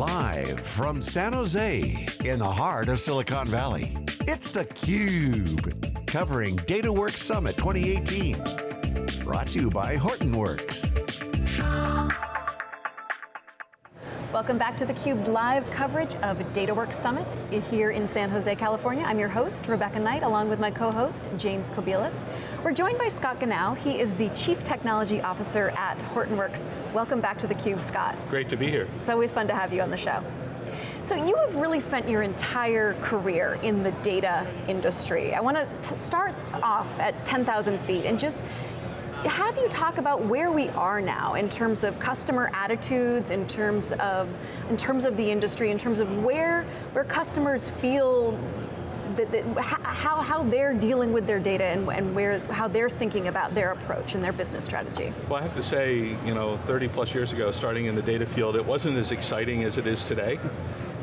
Live from San Jose, in the heart of Silicon Valley, it's theCUBE, covering DataWorks Summit 2018. Brought to you by Hortonworks. Welcome back to theCUBE's live coverage of DataWorks Summit here in San Jose, California. I'm your host, Rebecca Knight, along with my co-host, James Kobielus. We're joined by Scott Gnau. He is the Chief Technology Officer at Hortonworks. Welcome back to theCUBE, Scott. Great to be here. It's always fun to have you on the show. So you have really spent your entire career in the data industry. I want to start off at 10,000 feet and just have you talk about where we are now in terms of customer attitudes, in terms of, in terms of the industry, in terms of where, where customers feel that, that, how, how they're dealing with their data and, and where, how they're thinking about their approach and their business strategy. Well, I have to say, you know, 30 plus years ago, starting in the data field, it wasn't as exciting as it is today.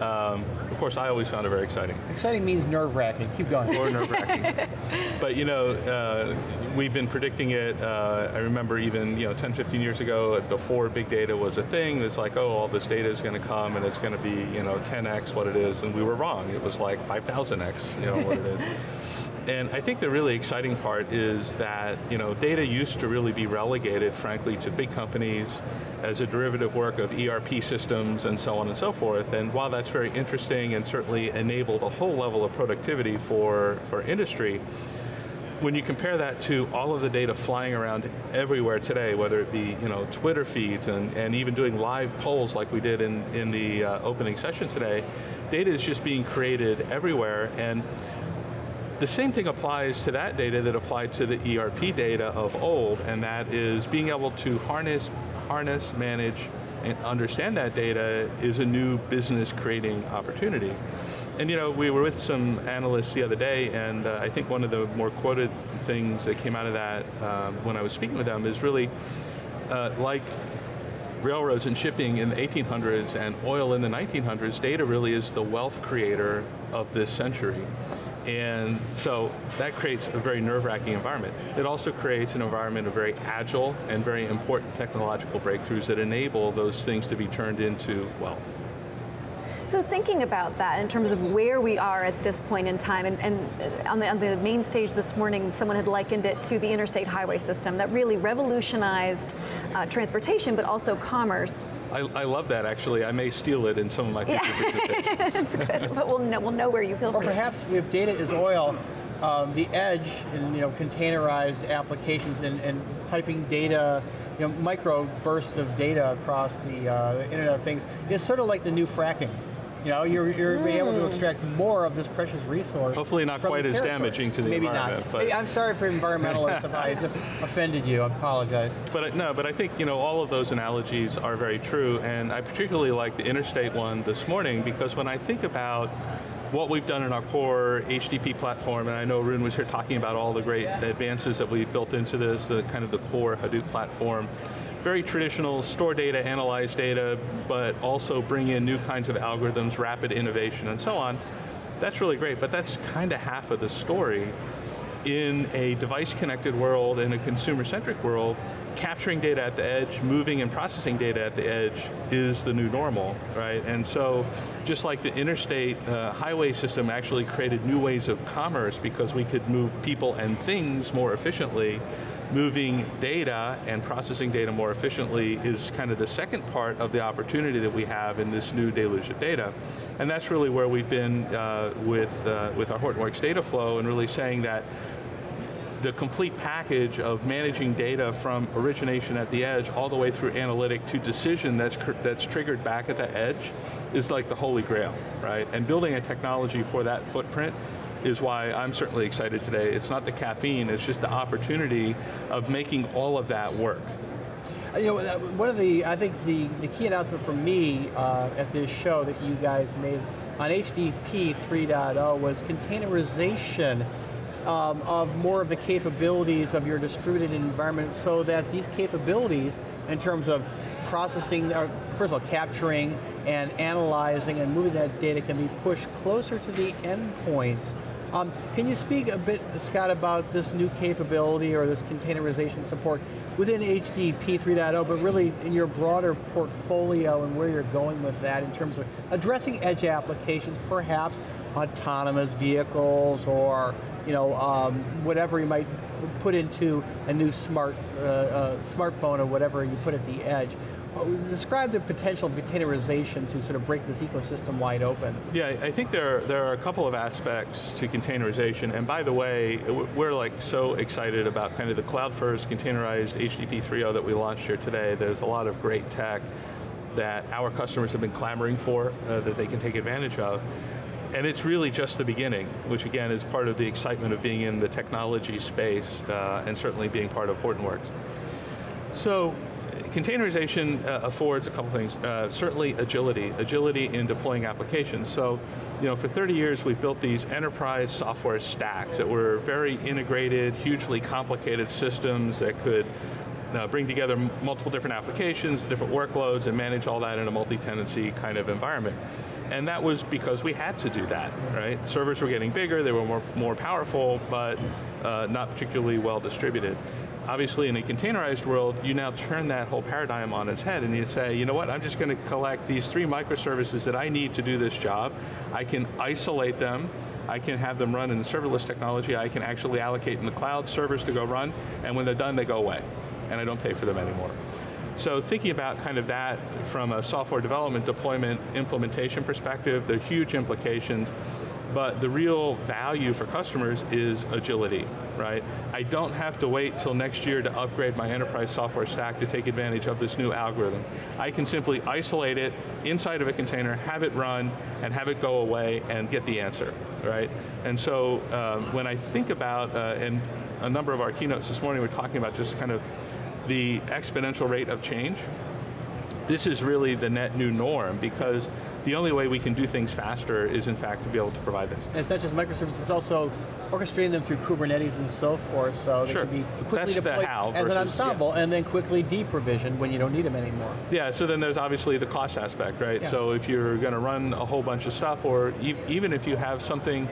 Um, of course, I always found it very exciting. Exciting means nerve-wracking, keep going. Or nerve-wracking. but you know, uh, we've been predicting it, uh, I remember even you know, 10, 15 years ago, before big data was a thing, it's like, oh, all this data is going to come and it's going to be you know, 10x what it is, and we were wrong. It was like 5,000x you know, what it is. And I think the really exciting part is that you know, data used to really be relegated, frankly, to big companies as a derivative work of ERP systems and so on and so forth. And while that's very interesting and certainly enabled a whole level of productivity for, for industry, when you compare that to all of the data flying around everywhere today, whether it be you know, Twitter feeds and, and even doing live polls like we did in, in the uh, opening session today, data is just being created everywhere and the same thing applies to that data that applied to the ERP data of old, and that is being able to harness, harness, manage, and understand that data is a new business creating opportunity. And you know, we were with some analysts the other day, and uh, I think one of the more quoted things that came out of that um, when I was speaking with them is really, uh, like railroads and shipping in the 1800s and oil in the 1900s, data really is the wealth creator of this century. And so that creates a very nerve-wracking environment. It also creates an environment of very agile and very important technological breakthroughs that enable those things to be turned into wealth. So thinking about that in terms of where we are at this point in time, and, and on, the, on, the, main stage this morning, someone had likened it to the interstate highway system that really revolutionized uh, transportation, but also commerce. I, I, love that actually. I may steal it in some of my future yeah. presentations. That's good, but we'll know, we'll know where you feel Or perhaps if data is oil, um, the edge and you know, containerized applications and, and piping data, you know, micro bursts of data across the, uh, the Internet of Things is sort of like the new fracking. You know, you're, you're mm. able to extract more of this precious resource. Hopefully not quite as damaging to the Maybe environment. Maybe not. But I'm sorry for environmentalists if I just offended you, I apologize. But no, but I think you know all of those analogies are very true, and I particularly like the interstate one this morning because when I think about what we've done in our core HDP platform, and I know Arun was here talking about all the great advances that we've built into this, the kind of the core Hadoop platform, very traditional, store data, analyze data, but also bring in new kinds of algorithms, rapid innovation, and so on. That's really great, but that's kind of half of the story. In a device-connected world, in a consumer-centric world, capturing data at the edge, moving and processing data at the edge is the new normal, right? And so, just like the interstate uh, highway system actually created new ways of commerce because we could move people and things more efficiently, moving data and processing data more efficiently is kind of the second part of the opportunity that we have in this new deluge of data. And that's really where we've been uh, with, uh, with our Hortonworks data flow and really saying that the complete package of managing data from origination at the edge all the way through analytic to decision that's, that's triggered back at the edge is like the holy grail, right? And building a technology for that footprint is why I'm certainly excited today. It's not the caffeine, it's just the opportunity of making all of that work. Uh, you know, uh, one of the, I think the, the key announcement for me uh, at this show that you guys made on HDP 3.0 was containerization um, of more of the capabilities of your distributed environment so that these capabilities in terms of processing, or first of all, capturing and analyzing and moving that data can be pushed closer to the endpoints Um, can you speak a bit, Scott, about this new capability or this containerization support within HDP 3.0, but really in your broader portfolio and where you're going with that in terms of addressing edge applications, perhaps autonomous vehicles or you know, um, whatever you might put into a new smart uh, uh, smartphone or whatever you put at the edge. Describe the potential of containerization to sort of break this ecosystem wide open. Yeah, I think there are, there are a couple of aspects to containerization, and by the way, we're like so excited about kind of the cloud first containerized HDP 3.0 that we launched here today. There's a lot of great tech that our customers have been clamoring for, uh, that they can take advantage of. And it's really just the beginning, which again is part of the excitement of being in the technology space uh, and certainly being part of Hortonworks. So, containerization uh, affords a couple things. Uh, certainly agility, agility in deploying applications. So, you know, for 30 years we've built these enterprise software stacks that were very integrated, hugely complicated systems that could uh, bring together multiple different applications, different workloads, and manage all that in a multi-tenancy kind of environment. And that was because we had to do that, right? Servers were getting bigger, they were more, more powerful, but uh, not particularly well distributed. Obviously in a containerized world, you now turn that whole paradigm on its head and you say, you know what, I'm just going to collect these three microservices that I need to do this job. I can isolate them, I can have them run in serverless technology, I can actually allocate in the cloud servers to go run, and when they're done, they go away and I don't pay for them anymore. So thinking about kind of that from a software development, deployment, implementation perspective, there are huge implications, but the real value for customers is agility, right? I don't have to wait till next year to upgrade my enterprise software stack to take advantage of this new algorithm. I can simply isolate it inside of a container, have it run, and have it go away and get the answer, right? And so um, when I think about, uh, and a number of our keynotes this morning were talking about just kind of the exponential rate of change, this is really the net new norm because the only way we can do things faster is in fact to be able to provide this. And it's not just microservices, it's also orchestrating them through Kubernetes and so forth, so sure. they can be quickly That's deployed as an ensemble yeah. and then quickly deprovision when you don't need them anymore. Yeah, so then there's obviously the cost aspect, right? Yeah. So if you're going to run a whole bunch of stuff, or e even if you have something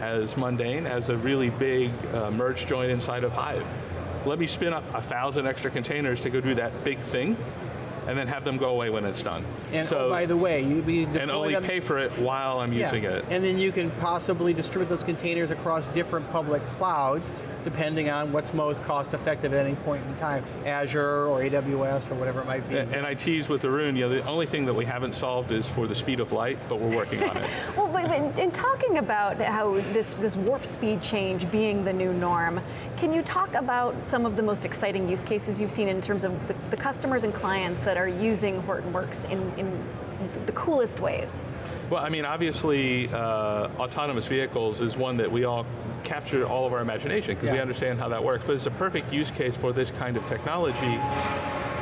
as mundane as a really big uh, merge join inside of Hive, let me spin up a thousand extra containers to go do that big thing, and then have them go away when it's done. And so, oh, by the way, you be and only them, pay for it while I'm yeah. using it. And then you can possibly distribute those containers across different public clouds depending on what's most cost effective at any point in time, Azure or AWS or whatever it might be. And, and I tease with Arun, you know, the only thing that we haven't solved is for the speed of light, but we're working on it. well, but in, in talking about how this, this warp speed change being the new norm, can you talk about some of the most exciting use cases you've seen in terms of the, the customers and clients that are using Hortonworks in, in the coolest ways? Well, I mean, obviously, uh, autonomous vehicles is one that we all capture all of our imagination because yeah. we understand how that works, but it's a perfect use case for this kind of technology.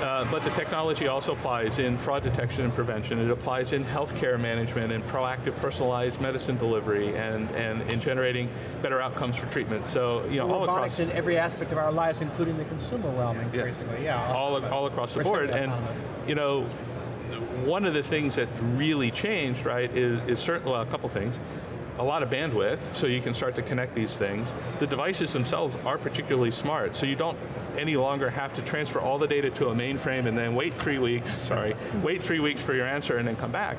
Uh, but the technology also applies in fraud detection and prevention. It applies in healthcare management and proactive personalized medicine delivery and, and in generating better outcomes for treatment. So, you know, well, all robotics across- in every aspect of our lives, including the consumer realm, increasingly, yeah. yeah all, all across the board. And, you know, one of the things that really changed, right, is, is certainly, well, a couple things. A lot of bandwidth, so you can start to connect these things. The devices themselves are particularly smart, so you don't any longer have to transfer all the data to a mainframe and then wait three weeks, sorry, wait three weeks for your answer and then come back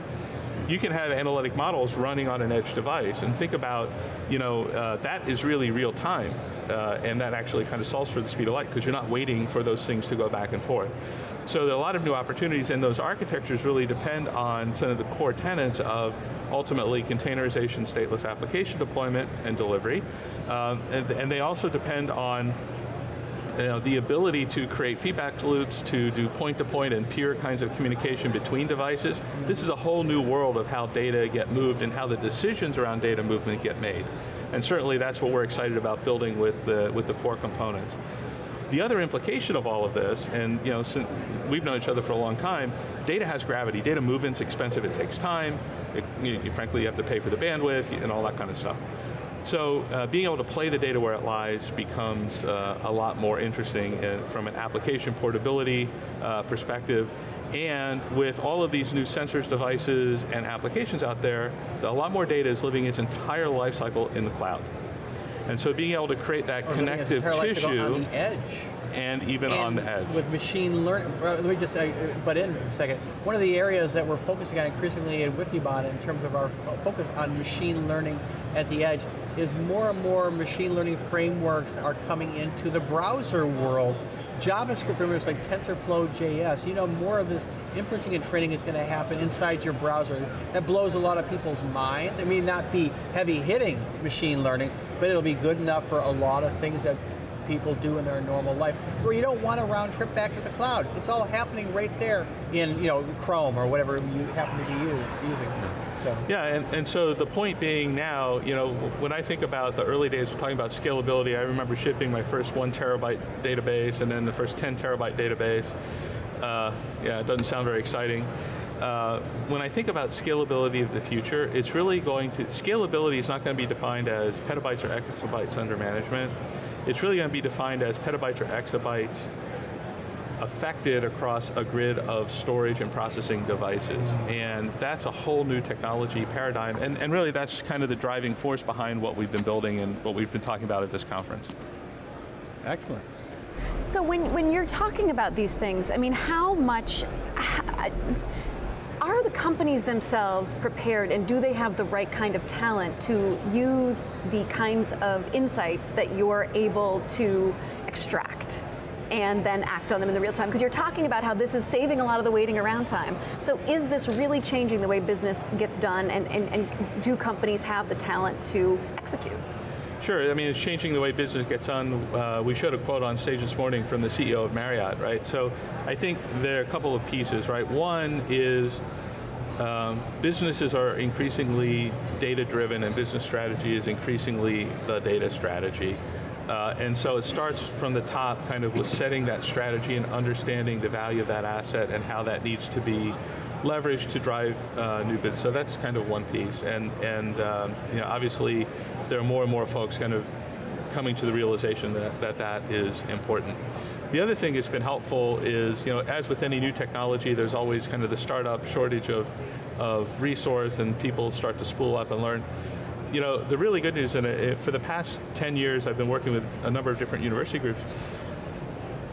you can have analytic models running on an edge device and think about, you know, uh, that is really real time. Uh, and that actually kind of solves for the speed of light because you're not waiting for those things to go back and forth. So there are a lot of new opportunities and those architectures really depend on some of the core tenets of ultimately containerization, stateless application deployment and delivery. Um, and, and they also depend on you know, the ability to create feedback loops, to do point-to-point -point and peer kinds of communication between devices, this is a whole new world of how data get moved and how the decisions around data movement get made. And certainly that's what we're excited about building with the, with the core components. The other implication of all of this, and you know, we've known each other for a long time, data has gravity. Data movement's expensive, it takes time. It, you, frankly, you have to pay for the bandwidth and all that kind of stuff. So uh, being able to play the data where it lies becomes uh, a lot more interesting uh, from an application portability uh, perspective And with all of these new sensors, devices, and applications out there, a lot more data is living its entire life cycle in the cloud. And so being able to create that Or connective entire life cycle tissue on the edge. and even on the edge. With machine learning, uh, let me just uh, butt in a second. One of the areas that we're focusing on increasingly at Wikibon in terms of our fo- focus on machine learning at the edge is more and more machine learning frameworks are coming into the browser world. JavaScript frameworks like TensorFlow JS, you know, more of this inferencing and training is going to happen inside your browser. That blows a lot of people's minds. It may not be heavy hitting machine learning, but it'll be good enough for a lot of things that people do in their normal life, where you don't want a round trip back to the cloud. It's all happening right there in you know Chrome or whatever you happen to be use, using. So. Yeah, and, and so the point being now, you know, when I think about the early days, we're talking about scalability, I remember shipping my first one terabyte database and then the first 10 terabyte database. Uh, yeah, it doesn't sound very exciting. Uh, when I think about scalability of the future, it's really going to, scalability is not going to be defined as petabytes or exabytes under management. It's really going to be defined as petabytes or exabytes affected across a grid of storage and processing devices. And that's a whole new technology paradigm, and, and really that's kind of the driving force behind what we've been building and what we've been talking about at this conference. Excellent. So when, when you're talking about these things, I mean, how much, h- are the companies themselves prepared and do they have the right kind of talent to use the kinds of insights that you're able to extract? and then act on them in the real time? Because you're talking about how this is saving a lot of the waiting around time. So is this really changing the way business gets done and, and, and do companies have the talent to execute? Sure, I mean, it's changing the way business gets done. Uh, we showed a quote on stage this morning from the CEO of Marriott, right? So I think there are a couple of pieces, right? One is um, businesses are increasingly data-driven and business strategy is increasingly the data strategy. Uh, and so it starts from the top kind of with setting that strategy and understanding the value of that asset and how that needs to be leveraged to drive uh, new business. So that's kind of one piece. And, and um, you know, obviously there are more and more folks kind of coming to the realization that that, that is important. The other thing that's been helpful is, you know, as with any new technology, there's always kind of the startup shortage of, of resource and people start to spool up and learn. You know, the really good news, and for the past 10 years I've been working with a number of different university groups,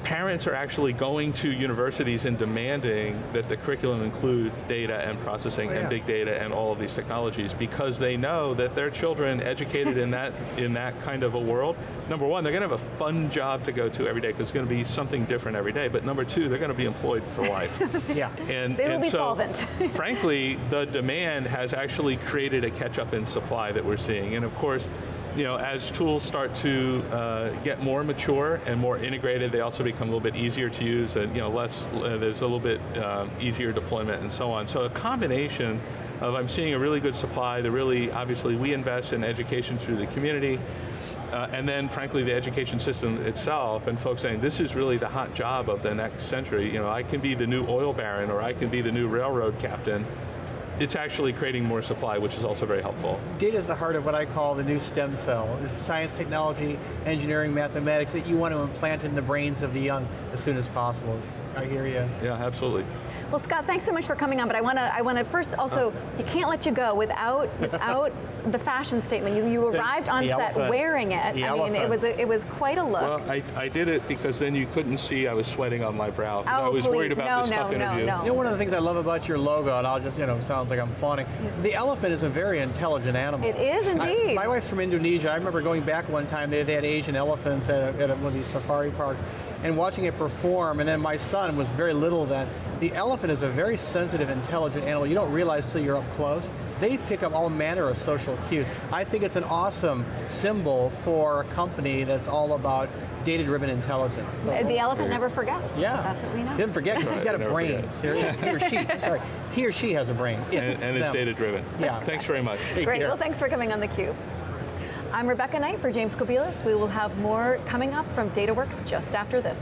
parents are actually going to universities and demanding that the curriculum include data and processing oh, yeah. and big data and all of these technologies because they know that their children educated in that in that kind of a world, number one, they're going to have a fun job to go to every day because it's going to be something different every day, but number two, they're going to be employed for life. yeah. And, they will and be so, solvent. frankly, the demand has actually created a catch up in supply that we're seeing, and of course, you know, as tools start to uh, get more mature and more integrated, they also become a little bit easier to use and you know, less, uh, there's a little bit uh, easier deployment and so on. So a combination of I'm seeing a really good supply, the really, obviously we invest in education through the community, uh, and then frankly the education system itself and folks saying this is really the hot job of the next century. You know, I can be the new oil baron or I can be the new railroad captain it's actually creating more supply, which is also very helpful. Data is the heart of what I call the new stem cell. It's science, technology, engineering, mathematics that you want to implant in the brains of the young as soon as possible. I hear you. Yeah, absolutely. Well, Scott, thanks so much for coming on, but I want to I want to first also, oh. you can't let you go without without the fashion statement. You, you arrived on the set elephant. wearing it. The I mean, it was, a, it was quite a look. Well, I, I did it because then you couldn't see I was sweating on my brow. Oh, I was please. worried about no, this no, tough no, interview. No, You know, one of the things I love about your logo, and I'll just, you know, sounds like I'm fawning, the elephant is a very intelligent animal. It is indeed. I, my wife's from Indonesia. I remember going back one time, they, they had Asian elephants at, a, at a, one of these safari parks, and watching it perform, and then my son was very little then. The elephant is a very sensitive, intelligent animal. You don't realize till you're up close. They pick up all manner of social cues. I think it's an awesome symbol for a company that's all about data-driven intelligence. So, the elephant never forgets. Yeah. That's what we know. Didn't forget because he's got a brain. he or she, sorry, he or she has a brain. And, and it's data-driven. Yeah. Thanks very much. Take Great, care. well thanks for coming on theCUBE. I'm Rebecca Knight for James Kobielus. We will have more coming up from DataWorks just after this.